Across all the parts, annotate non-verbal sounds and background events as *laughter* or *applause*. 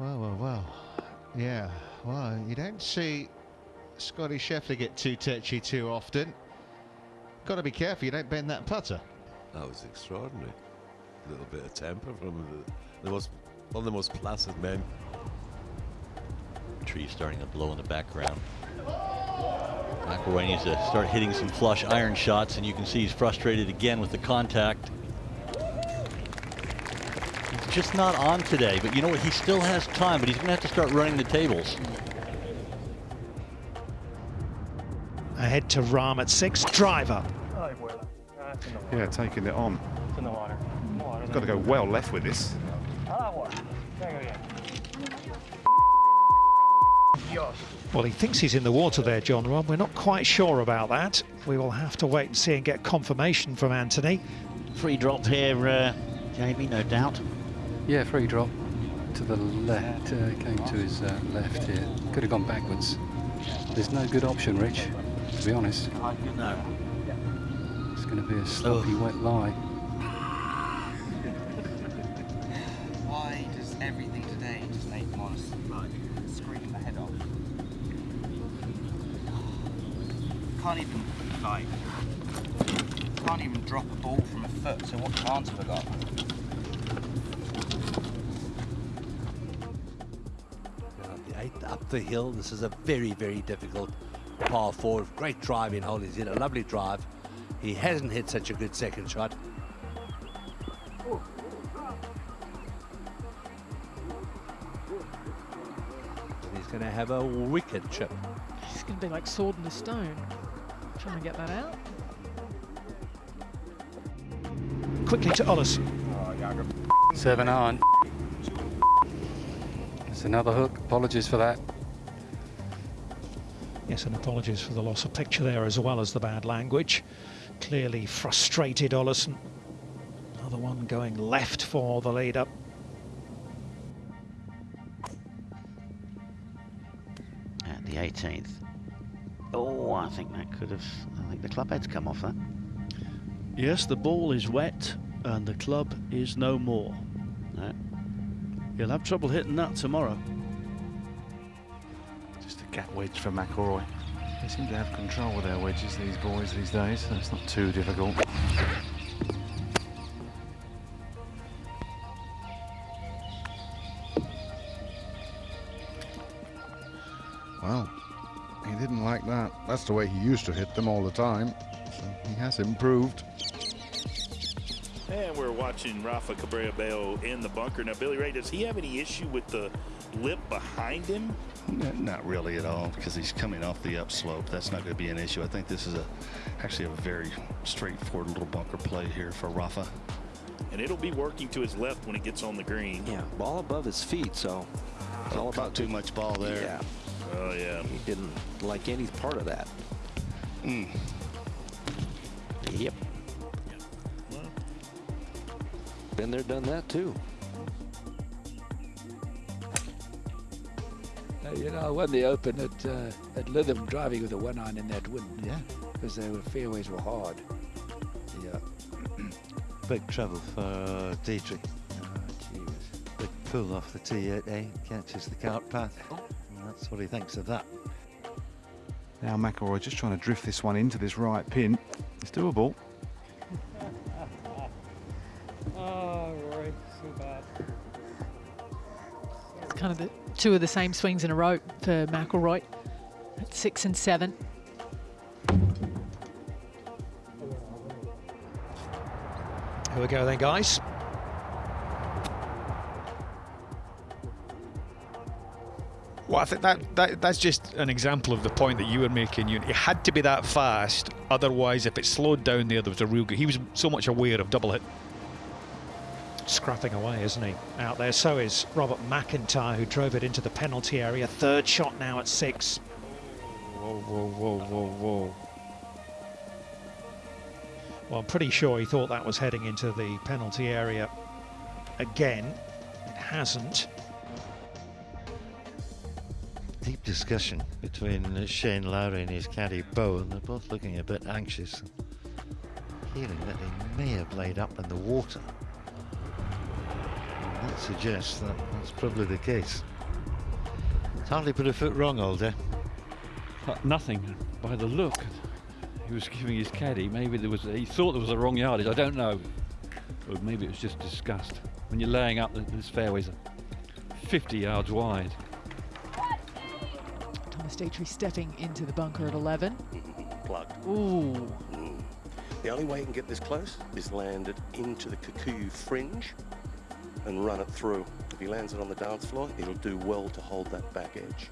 Well, well, well. Yeah, well, you don't see Scottie Scheffler get too touchy too often. Got to be careful you don't bend that putter. That was extraordinary. A little bit of temper from the, the most one of the most placid men. Trees starting to blow in the background. McIlroy needs to start hitting some flush iron shots, and you can see he's frustrated again with the contact. He's just not on today, but you know what? He still has time, but he's going to have to start running the tables. Ahead to Rahm at six, driver. Yeah, taking it on. It's in the water. water Got to go well left with this. Well, he thinks he's in the water there, John Rob. We're not quite sure about that. We will have to wait and see and get confirmation from Anthony. Free drop here, uh, Jamie, no doubt. Yeah, free drop to the left. Uh, came to his uh, left here. Could have gone backwards. There's no good option, Rich, to be honest. No. It's going to be a sloppy, wet lie. Why does everything today just make to like, scream the head off? Can't even like can't even drop a ball from a foot. So what chance have I got? The eighth up the hill. This is a very, very difficult par four. Great driving hole. He's hit a lovely drive. He hasn't hit such a good second shot. And he's going to have a wicked chip. It's going to be like sword in the stone. Trying to get that out. Quickly to Ollis. Seven on. It's another hook. Apologies for that. Yes, and apologies for the loss of picture there as well as the bad language. Clearly frustrated Olesen. Another one going left for the lead up. At the 18th. Oh, I think that could have. I think the club head's come off that. Yes, the ball is wet and the club is no more. No. He'll have trouble hitting that tomorrow. Just gap wedge for McIlroy. They seem to have control with their wedges, these boys, these days, so it's not too difficult. Well, he didn't like that. That's the way he used to hit them all the time. So he has improved. And we're watching Rafa Cabrera Bello in the bunker. Now, Billy Ray, does he have any issue with the lip behind him? Not really at all, because he's coming off the upslope. That's not going to be an issue. I think this is a actually a very straightforward little bunker play here for Rafa. And it'll be working to his left when he gets on the green. Yeah, ball above his feet, so it's all about too much ball there. Yeah. Oh, yeah. He didn't like any part of that. Mm. Yep. Been there, done that too. You know, I won the Open at uh, at Lytham driving with a one iron in that wind. Yeah. Because the fairways were hard. Yeah. *clears throat* Big trouble for uh, Detry. Big pull off the tee out there, catches the cart path. That's what he thinks of that. Now McIlroy just trying to drift this one into this right pin. It's doable. Kind of the two of the same swings in a row for McIlroy at six and seven. Here we go then, guys. Well, I think that, that that's just an example of the point that you were making. You, it had to be that fast, otherwise, if it slowed down there, there was a real good. He was so much aware of double hit. Scrapping away, isn't he? Out there. So is Robert MacIntyre, who drove it into the penalty area. Third shot now at six. Whoa, whoa, whoa, whoa, whoa. Well, I'm pretty sure he thought that was heading into the penalty area again. It hasn't. Deep discussion between Shane Lowry and his caddy Bo, and they're both looking a bit anxious. Feeling that they may have laid up in the water. And that suggests that that's probably the case. It's Hardly put a foot wrong all day. Uh, nothing by the look. He was giving his caddy. Maybe there was. He thought there was a wrong yardage. I don't know. Or maybe it was just disgust. When you're laying up, th- this fairway's 50 yards wide. Thomas Detry stepping into the bunker at 11. Plugged. Ooh. Mm. The only way you can get this close is land it into the Kikuyu fringe and run it through. If he lands it on the dance floor, it'll do well to hold that back edge.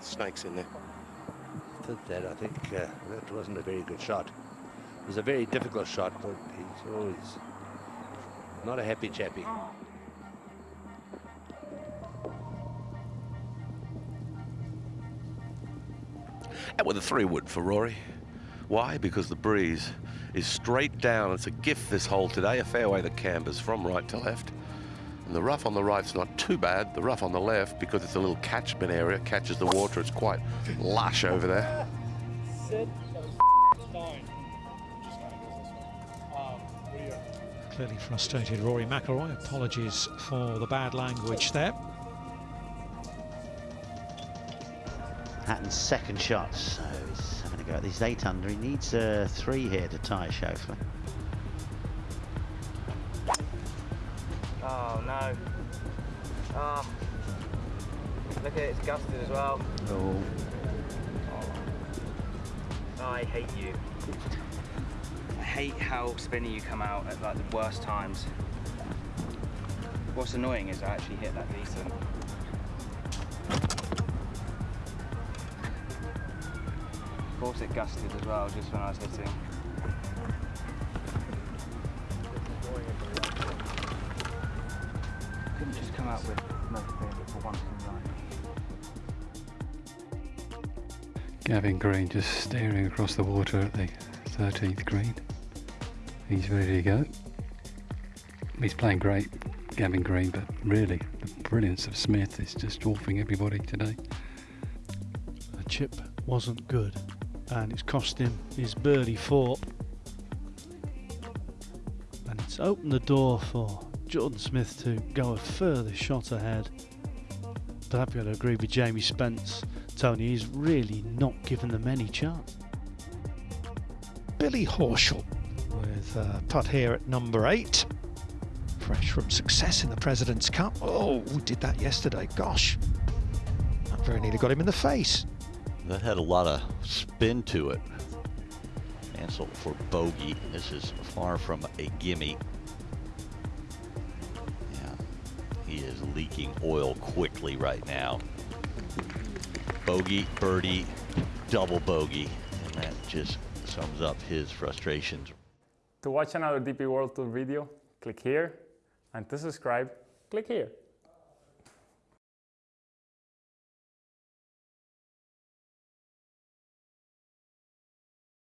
Snakes in there. Did that, I think uh, that wasn't a very good shot. It was a very difficult shot, but he's always not a happy chappy. And with a three wood for Rory. Why? Because the breeze is straight down. It's a gift this hole today, a fairway that cambers from right to left. And the rough on the right's not too bad. The rough on the left, because it's a little catchment area, catches the water. It's quite lush over there. Clearly frustrated Rory McIlroy. Apologies for the bad language there. Hatton's second shot, so he's having a go at this eight under. He needs a three here to tie Schauffele. Oh no. Oh. Look at it, it's gusted as well. Oh. Oh, I hate you. I hate how spinny you come out at like the worst times. What's annoying is I actually hit that decent. Course it gusted as well just when I was hitting. Couldn't just come out with no favorite for once in life. Gavin Green just staring across the water at the 13th green. He's ready to go. He's playing great, Gavin Green, but really the brilliance of Smith is just dwarfing everybody today. The chip wasn't good, and it's cost him his birdie four. And it's opened the door for Jordan Smith to go a further shot ahead. But I've got to agree with Jamie Spence. Tony, he's really not given them any chance. Billy Horschel with uh, a putt here at number eight. Fresh from success in the President's Cup. Oh, we did that yesterday. Gosh, that very nearly got him in the face. That had a lot of spin to it. Ancer for bogey. This is far from a gimme. Yeah, he is leaking oil quickly right now. Bogey, birdie, double bogey, and that just sums up his frustrations. To watch another DP World Tour video, click here, and to subscribe, click here.